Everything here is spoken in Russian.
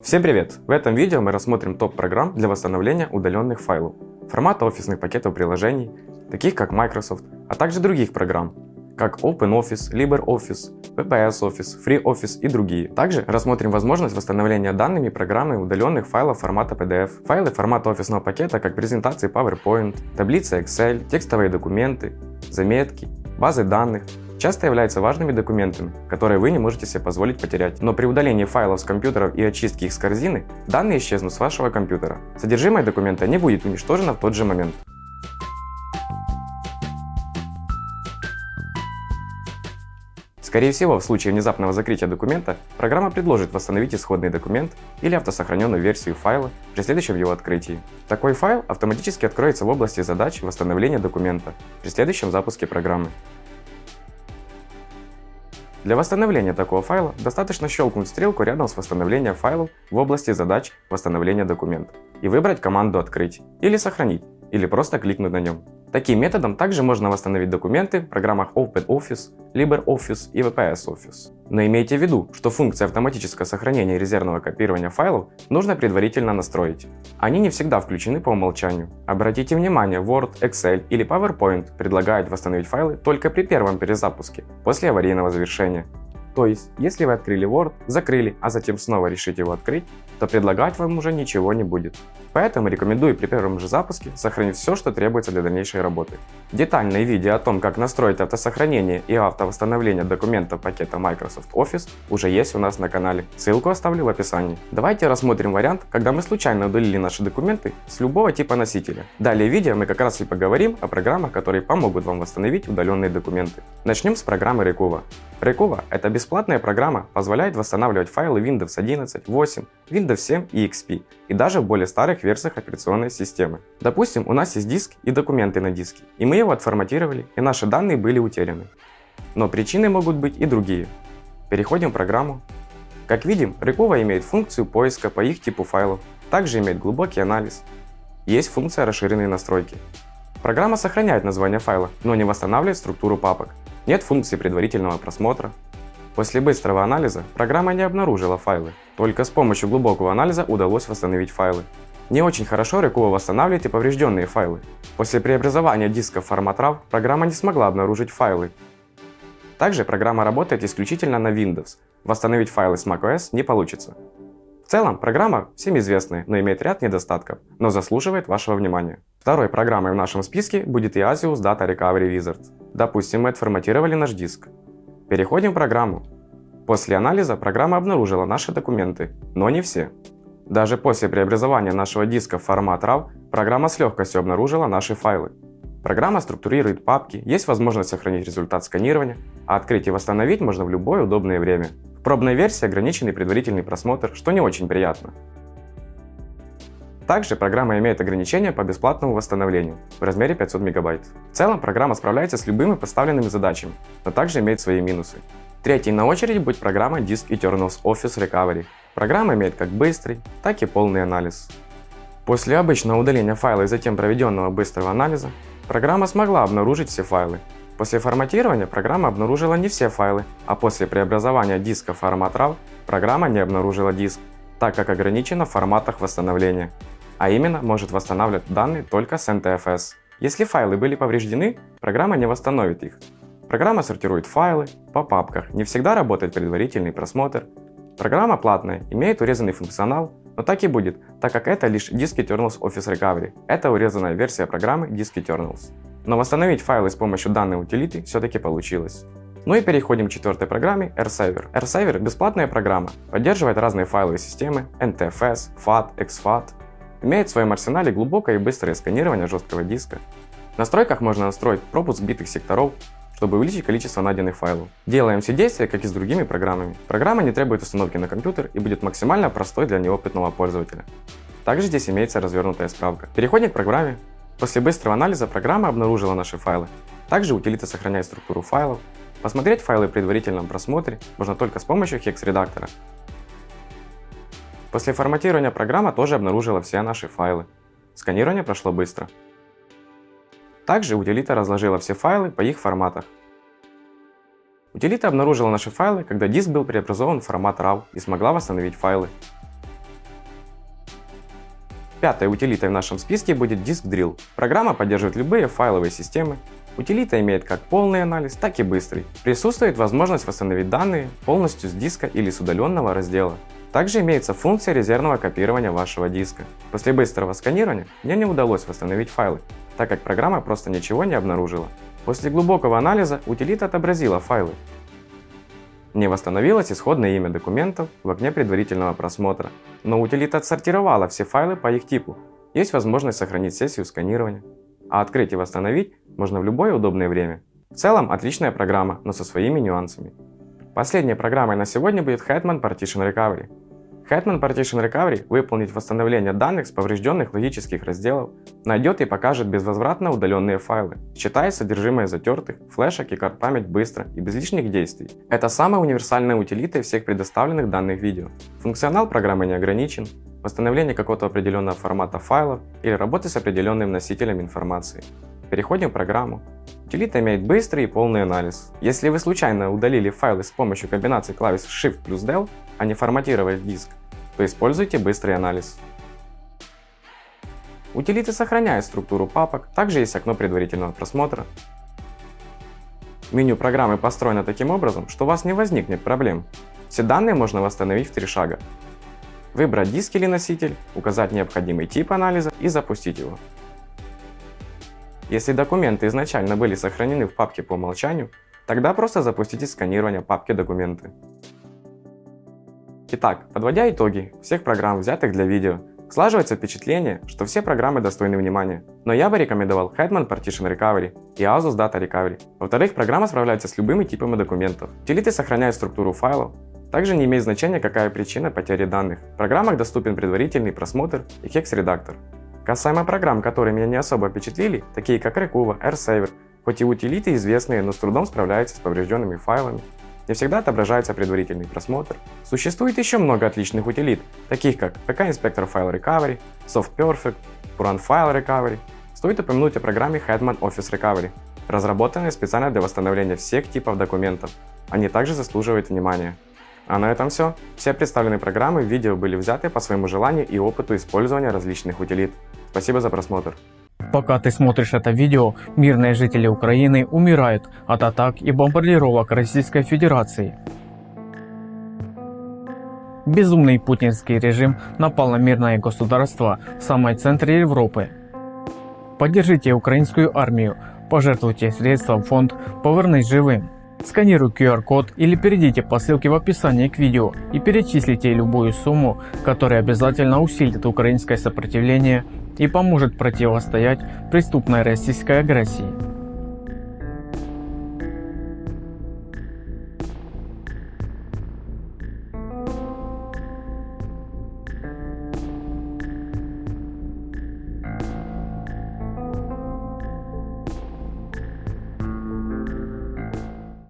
Всем привет! В этом видео мы рассмотрим топ программ для восстановления удаленных файлов, формата офисных пакетов приложений, таких как Microsoft, а также других программ, как OpenOffice, LibreOffice, VPS Office, FreeOffice и другие. Также рассмотрим возможность восстановления данными программы удаленных файлов формата PDF, файлы формата офисного пакета, как презентации PowerPoint, таблицы Excel, текстовые документы, заметки, базы данных, часто являются важными документами, которые вы не можете себе позволить потерять. Но при удалении файлов с компьютеров и очистке их с корзины, данные исчезнут с вашего компьютера. Содержимое документа не будет уничтожено в тот же момент. Скорее всего, в случае внезапного закрытия документа, программа предложит восстановить исходный документ или автосохраненную версию файла при следующем его открытии. Такой файл автоматически откроется в области задач восстановления документа при следующем запуске программы. Для восстановления такого файла достаточно щелкнуть стрелку рядом с восстановлением файлов в области задач восстановления документа и выбрать команду «Открыть» или «Сохранить» или просто кликнуть на нем. Таким методом также можно восстановить документы в программах OpenOffice, LibreOffice и VPS Office. Но имейте в виду, что функция автоматического сохранения и резервного копирования файлов нужно предварительно настроить. Они не всегда включены по умолчанию. Обратите внимание, Word, Excel или PowerPoint предлагают восстановить файлы только при первом перезапуске, после аварийного завершения. То есть, если вы открыли Word, закрыли, а затем снова решите его открыть, то предлагать вам уже ничего не будет. Поэтому рекомендую при первом же запуске сохранить все, что требуется для дальнейшей работы. Детальное видео о том, как настроить автосохранение и автовосстановление документов пакета Microsoft Office уже есть у нас на канале. Ссылку оставлю в описании. Давайте рассмотрим вариант, когда мы случайно удалили наши документы с любого типа носителя. Далее в видео мы как раз и поговорим о программах, которые помогут вам восстановить удаленные документы. Начнем с программы Recover. Recover – это бесплатная программа, позволяет восстанавливать файлы Windows 11, 8, Windows 7 и XP, и даже в более старых версиях операционной системы. Допустим, у нас есть диск и документы на диске, и мы его отформатировали, и наши данные были утеряны. Но причины могут быть и другие. Переходим в программу. Как видим, Recover имеет функцию поиска по их типу файлов, также имеет глубокий анализ. Есть функция расширенной настройки. Программа сохраняет название файла, но не восстанавливает структуру папок, нет функции предварительного просмотра. После быстрого анализа программа не обнаружила файлы, только с помощью глубокого анализа удалось восстановить файлы. Не очень хорошо Recover восстанавливает и поврежденные файлы. После преобразования диска в формат RAW программа не смогла обнаружить файлы. Также программа работает исключительно на Windows. Восстановить файлы с macOS не получится. В целом, программа всем известная, но имеет ряд недостатков, но заслуживает вашего внимания. Второй программой в нашем списке будет Iasius Data Recovery Wizard. Допустим, мы отформатировали наш диск. Переходим в программу. После анализа программа обнаружила наши документы, но не все. Даже после преобразования нашего диска в формат RAW, программа с легкостью обнаружила наши файлы. Программа структурирует папки, есть возможность сохранить результат сканирования, а открыть и восстановить можно в любое удобное время. В пробной версии ограниченный предварительный просмотр, что не очень приятно. Также программа имеет ограничения по бесплатному восстановлению в размере 500 мегабайт. В целом программа справляется с любыми поставленными задачами, но также имеет свои минусы. Третьей на очереди будет программа Disk Eternals Office Recovery. Программа имеет как быстрый, так и полный анализ. После обычного удаления файла и затем проведенного быстрого анализа, программа смогла обнаружить все файлы. После форматирования программа обнаружила не все файлы, а после преобразования диска в формат RAW программа не обнаружила диск, так как ограничена в форматах восстановления а именно может восстанавливать данные только с NTFS. Если файлы были повреждены, программа не восстановит их. Программа сортирует файлы по папках, не всегда работает предварительный просмотр. Программа платная, имеет урезанный функционал, но так и будет, так как это лишь Disk Eternals Office Recovery. Это урезанная версия программы Disk Eternals. Но восстановить файлы с помощью данной утилиты все-таки получилось. Ну и переходим к четвертой программе RSaver. RSaver – бесплатная программа, поддерживает разные файловые системы NTFS, FAT, XFAT, Имеет в своем арсенале глубокое и быстрое сканирование жесткого диска. В настройках можно настроить пропуск битых секторов, чтобы увеличить количество найденных файлов. Делаем все действия, как и с другими программами. Программа не требует установки на компьютер и будет максимально простой для неопытного пользователя. Также здесь имеется развернутая справка. Переходим к программе. После быстрого анализа программа обнаружила наши файлы. Также утилита сохраняет структуру файлов. Посмотреть файлы в предварительном просмотре можно только с помощью hex-редактора. После форматирования программа тоже обнаружила все наши файлы. Сканирование прошло быстро. Также утилита разложила все файлы по их форматах. Утилита обнаружила наши файлы, когда диск был преобразован в формат RAW и смогла восстановить файлы. Пятой утилитой в нашем списке будет Disk Drill. Программа поддерживает любые файловые системы. Утилита имеет как полный анализ, так и быстрый. Присутствует возможность восстановить данные полностью с диска или с удаленного раздела. Также имеется функция резервного копирования вашего диска. После быстрого сканирования мне не удалось восстановить файлы, так как программа просто ничего не обнаружила. После глубокого анализа утилита отобразила файлы. Не восстановилось исходное имя документов в окне предварительного просмотра, но утилита отсортировала все файлы по их типу. Есть возможность сохранить сессию сканирования. А открыть и восстановить можно в любое удобное время. В целом отличная программа, но со своими нюансами. Последней программой на сегодня будет Hetman Partition Recovery. Hetman Partition Recovery выполнит восстановление данных с поврежденных логических разделов, найдет и покажет безвозвратно удаленные файлы, считая содержимое затертых, флешек и карт память быстро и без лишних действий. Это самая универсальная утилита всех предоставленных данных видео. Функционал программы не ограничен, восстановление какого-то определенного формата файлов или работы с определенным носителем информации. Переходим в программу. Утилита имеет быстрый и полный анализ. Если вы случайно удалили файлы с помощью комбинации клавиш Shift плюс Del, а не форматировали диск, то используйте быстрый анализ. Утилиты сохраняют структуру папок, также есть окно предварительного просмотра. Меню программы построено таким образом, что у вас не возникнет проблем. Все данные можно восстановить в три шага. Выбрать диск или носитель, указать необходимый тип анализа и запустить его. Если документы изначально были сохранены в папке по умолчанию, тогда просто запустите сканирование папки «Документы». Итак, подводя итоги всех программ, взятых для видео, слаживается впечатление, что все программы достойны внимания. Но я бы рекомендовал Hetman Partition Recovery и Asus Data Recovery. Во-вторых, программа справляется с любыми типами документов. Утилиты сохраняют структуру файлов. Также не имеет значения, какая причина потери данных. В программах доступен предварительный просмотр и хекс-редактор. Касаемо программ, которые меня не особо впечатлили, такие как Recuva, AirSaver, хоть и утилиты известные, но с трудом справляются с поврежденными файлами, не всегда отображается предварительный просмотр. Существует еще много отличных утилит, таких как PK Inspector File Recovery, Soft Perfect, Puran File Recovery. Стоит упомянуть о программе Hetman Office Recovery, разработанной специально для восстановления всех типов документов. Они также заслуживают внимания. А на этом все. Все представленные программы в видео были взяты по своему желанию и опыту использования различных утилит. Спасибо за просмотр. Пока ты смотришь это видео, мирные жители Украины умирают от атак и бомбардировок Российской Федерации. Безумный путинский режим напал на мирное государство в самой центре Европы. Поддержите украинскую армию, пожертвуйте средства в фонд «Повернись живым». Сканируй QR-код или перейдите по ссылке в описании к видео и перечислите любую сумму, которая обязательно усилит украинское сопротивление и поможет противостоять преступной российской агрессии.